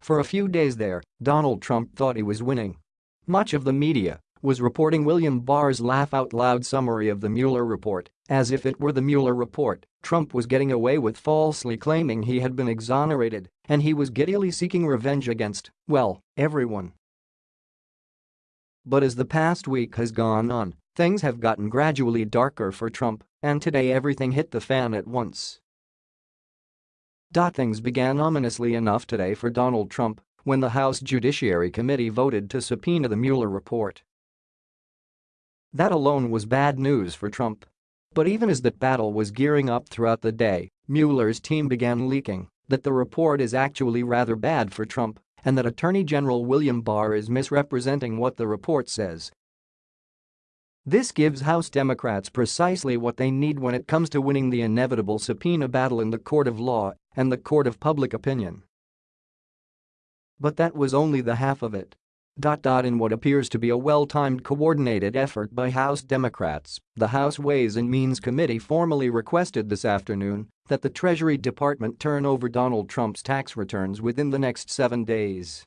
For a few days there, Donald Trump thought he was winning. Much of the media was reporting William Barr's laugh-out-loud summary of the Mueller report, as if it were the Mueller report, Trump was getting away with falsely claiming he had been exonerated and he was giddily seeking revenge against, well, everyone. But as the past week has gone on, things have gotten gradually darker for Trump, and today everything hit the fan at once. Things began ominously enough today for Donald Trump when the House Judiciary Committee voted to subpoena the Mueller report. That alone was bad news for Trump. But even as that battle was gearing up throughout the day, Mueller's team began leaking that the report is actually rather bad for Trump and that Attorney General William Barr is misrepresenting what the report says. This gives House Democrats precisely what they need when it comes to winning the inevitable subpoena battle in the court of law and the court of public opinion. But that was only the half of it. In what appears to be a well-timed coordinated effort by House Democrats, the House Ways and Means Committee formally requested this afternoon that the Treasury Department turn over Donald Trump's tax returns within the next seven days.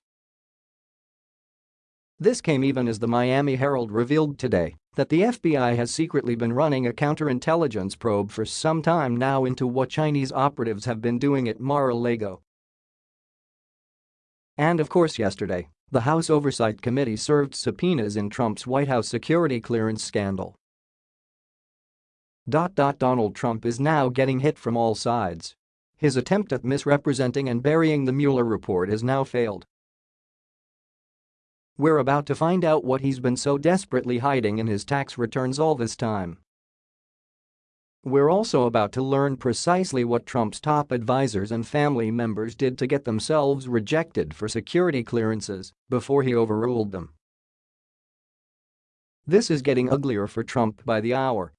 This came even as the Miami Herald revealed today that the FBI has secretly been running a counterintelligence probe for some time now into what Chinese operatives have been doing at Mar-a-Lago. And of course yesterday, the House Oversight Committee served subpoenas in Trump's White House security clearance scandal. Donald Trump is now getting hit from all sides. His attempt at misrepresenting and burying the Mueller report has now failed. We're about to find out what he's been so desperately hiding in his tax returns all this time. We're also about to learn precisely what Trump's top advisors and family members did to get themselves rejected for security clearances before he overruled them. This is getting uglier for Trump by the hour